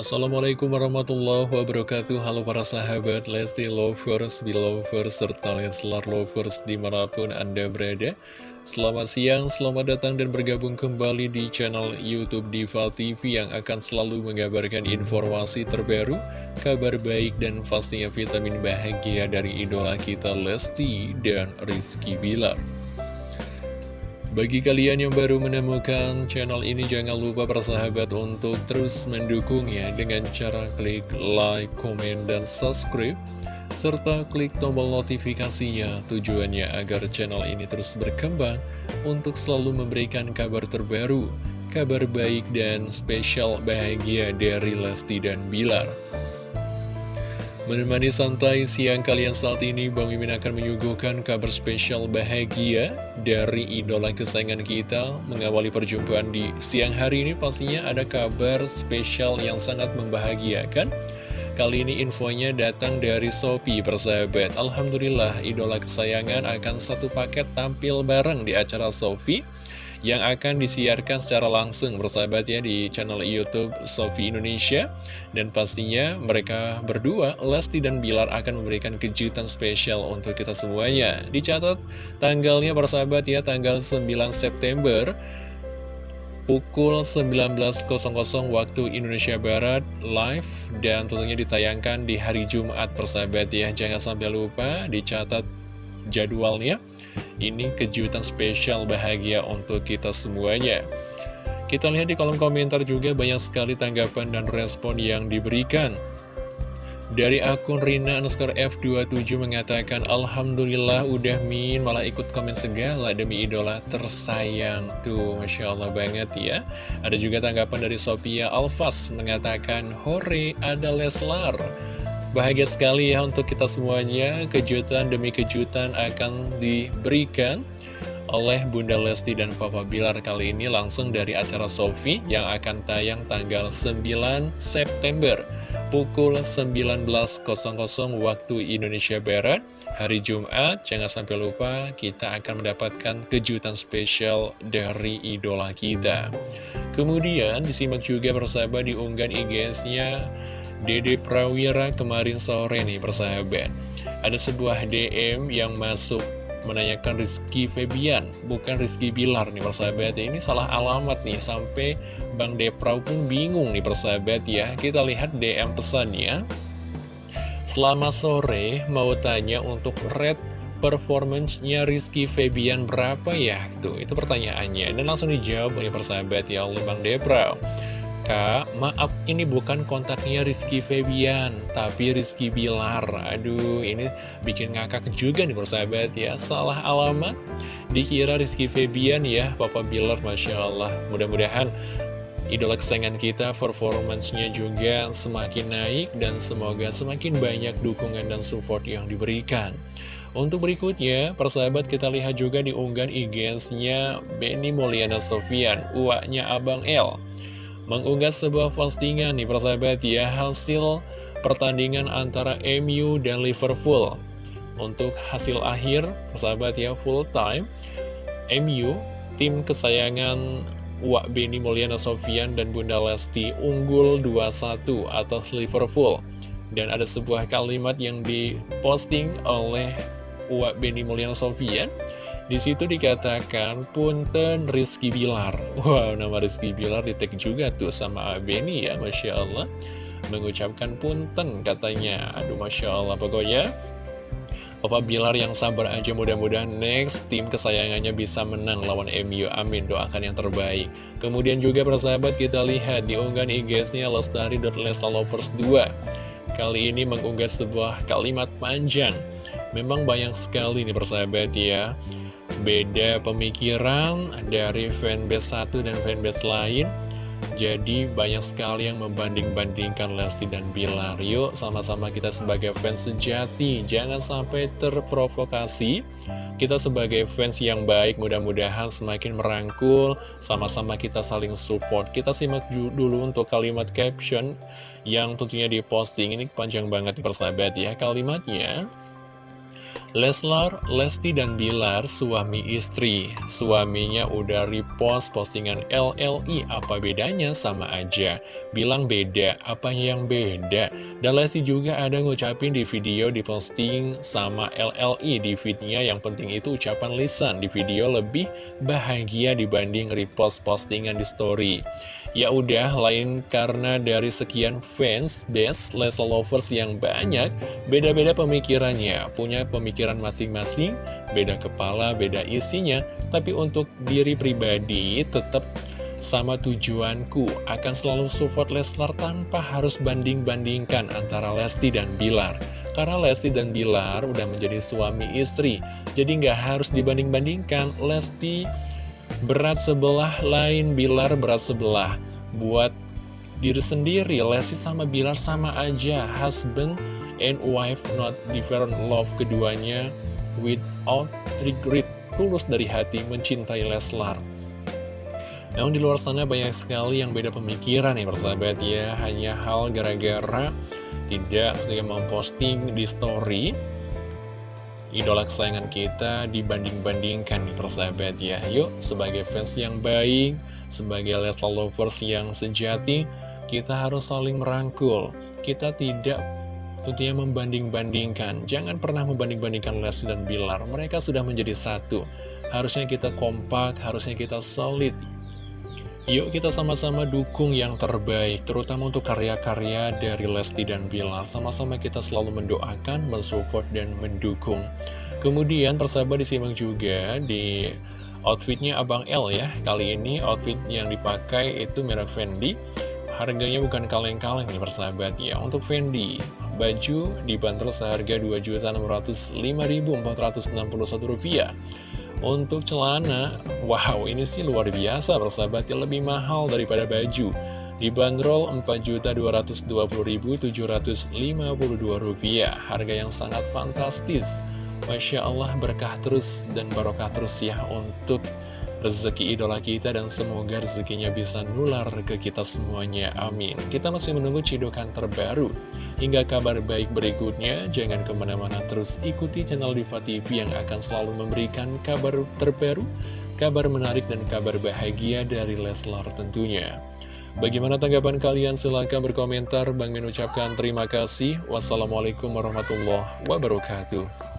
Assalamualaikum warahmatullahi wabarakatuh. Halo para sahabat Lesti Lovers, Belovers, serta Leslar Lovers di mana pun Anda berada. Selamat siang, selamat datang dan bergabung kembali di channel Youtube Diva TV Yang akan selalu mengabarkan informasi terbaru Kabar baik dan pastinya vitamin bahagia dari idola kita Lesti dan Rizky Bilar bagi kalian yang baru menemukan channel ini, jangan lupa persahabat untuk terus mendukungnya dengan cara klik like, komen, dan subscribe, serta klik tombol notifikasinya tujuannya agar channel ini terus berkembang untuk selalu memberikan kabar terbaru, kabar baik dan spesial bahagia dari Lesti dan Bilar. Menemani santai siang kalian saat ini, Bang Mimin akan menyuguhkan kabar spesial bahagia dari idola kesayangan kita Mengawali perjumpaan di siang hari ini. Pastinya ada kabar spesial yang sangat membahagiakan. Kali ini infonya datang dari Sopi persahabat. Alhamdulillah idola kesayangan akan satu paket tampil bareng di acara Sofi yang akan disiarkan secara langsung bersahabat ya di channel Youtube Sofi Indonesia. Dan pastinya mereka berdua Lesti dan Bilar akan memberikan kejutan spesial untuk kita semuanya. Dicatat tanggalnya bersahabat ya tanggal 9 September pukul 19.00 waktu Indonesia Barat live dan tentunya ditayangkan di hari Jumat persahabat ya. Jangan sampai lupa dicatat jadwalnya ini kejutan spesial bahagia untuk kita semuanya. Kita lihat di kolom komentar juga banyak sekali tanggapan dan respon yang diberikan. Dari akun Rina underscore F27 mengatakan Alhamdulillah udah min malah ikut komen segala demi idola tersayang Tuh Masya Allah banget ya Ada juga tanggapan dari Sophia Alfas mengatakan Hore ada Leslar Bahagia sekali ya untuk kita semuanya, kejutan demi kejutan akan diberikan oleh Bunda Lesti dan Papa Bilar kali ini langsung dari acara Sofi yang akan tayang tanggal 9 September pukul 19.00 waktu Indonesia Barat. Hari Jumat jangan sampai lupa kita akan mendapatkan kejutan spesial dari idola kita. Kemudian disimak juga bersama di unggahan IG-nya Dede Prawira kemarin sore nih persahabat Ada sebuah DM yang masuk menanyakan Rizky Febian Bukan Rizky Bilar nih persahabat Ini salah alamat nih sampai Bang Depraw pun bingung nih persahabat ya Kita lihat DM pesannya Selamat sore mau tanya untuk red performance-nya Rizky Febian berapa ya? Tuh, itu pertanyaannya. Dan langsung dijawab oleh persahabat ya oleh Bang Depraw. Kak, maaf ini bukan kontaknya Rizky Febian, tapi Rizky Bilar. Aduh, ini bikin ngakak juga nih persahabat ya. Salah alamat, dikira Rizky Febian ya, Papa Bilar, Masya Allah. Mudah-mudahan idola kesayangan kita performancenya juga semakin naik dan semoga semakin banyak dukungan dan support yang diberikan. Untuk berikutnya, persahabat kita lihat juga di unggahan IG-nya Benny Mulyana Sofian, uaknya Abang L mengunggah sebuah postingan nih persahabat ya hasil pertandingan antara MU dan Liverpool. Untuk hasil akhir persahabat ya full time. MU tim kesayangan Wak Beni Mulyana Sofian dan Bunda Lesti unggul 2-1 atas Liverpool. Dan ada sebuah kalimat yang diposting oleh Wak Beni Mulyana Sofian di situ dikatakan Punten Rizky Bilar. Wow, nama Rizky Bilar di juga tuh sama Beni ya, Masya Allah. Mengucapkan Punten katanya. Aduh, Masya Allah. Pokoknya Papa Bilar yang sabar aja mudah-mudahan next tim kesayangannya bisa menang lawan MU amin doakan yang terbaik kemudian juga persahabat kita lihat di unggahan IG-nya lestari.lesalovers 2 kali ini mengunggah sebuah kalimat panjang memang banyak sekali nih persahabat ya beda pemikiran dari fanbase satu dan fanbase lain. Jadi banyak sekali yang membanding-bandingkan Lesti dan Bilar. Yuk sama-sama kita sebagai fans sejati. Jangan sampai terprovokasi. Kita sebagai fans yang baik mudah-mudahan semakin merangkul. Sama-sama kita saling support. Kita simak dulu untuk kalimat caption Yang tentunya diposting. Ini panjang banget persahabat ya kalimatnya Leslar, Lesti dan Bilar suami istri Suaminya udah repost postingan LLI Apa bedanya? Sama aja Bilang beda, apanya yang beda? Dan Lesti juga ada ngucapin di video di posting sama LLI Di fitnya yang penting itu ucapan lisan Di video lebih bahagia dibanding repost postingan di story Ya udah, lain karena dari sekian fans, best, Leslar lovers yang banyak, beda-beda pemikirannya, punya pemikiran masing-masing, beda kepala, beda isinya, tapi untuk diri pribadi tetap sama tujuanku, akan selalu support Leslar tanpa harus banding-bandingkan antara Lesti dan Bilar. Karena Lesti dan Bilar udah menjadi suami istri, jadi nggak harus dibanding-bandingkan Lesti berat sebelah lain, Bilar berat sebelah. Buat diri sendiri, Lesti sama Bilar sama aja, husband and wife not different. Love keduanya without regret, tulus dari hati mencintai Leslar. Namun di luar sana banyak sekali yang beda pemikiran ya persahabat ya, hanya hal gara-gara tidak ketika memposting di story idola kesayangan kita dibanding-bandingkan nih persahabat ya. Yuk sebagai fans yang baik, sebagai Leslar lovers yang sejati Kita harus saling merangkul. Kita tidak tentunya membanding-bandingkan. Jangan pernah membanding-bandingkan Leslie dan Bilar. Mereka sudah menjadi satu. Harusnya kita kompak, harusnya kita solid Yuk kita sama-sama dukung yang terbaik, terutama untuk karya-karya dari Lesti dan Bilar. Sama-sama kita selalu mendoakan, mensupport, dan mendukung. Kemudian persahabat disimak juga di outfitnya Abang L ya. Kali ini outfit yang dipakai itu merek Fendi. Harganya bukan kaleng-kaleng nih persahabat ya. Untuk Fendi, baju dibanderol seharga Rp2.065.461. Untuk celana, wow ini sih luar biasa persahabat ya lebih mahal daripada baju. Dibanderol Rp4.220.752 Harga yang sangat fantastis. Masya Allah berkah terus dan barokah terus ya untuk rezeki idola kita dan semoga rezekinya bisa nular ke kita semuanya. Amin. Kita masih menunggu cidokan terbaru. Hingga kabar baik berikutnya, jangan ke mana-mana terus ikuti channel Diva TV yang akan selalu memberikan kabar terbaru, kabar menarik dan kabar bahagia dari Leslar tentunya. Bagaimana tanggapan kalian? Silahkan berkomentar. Bang mengucapkan terima kasih. Wassalamualaikum warahmatullahi wabarakatuh.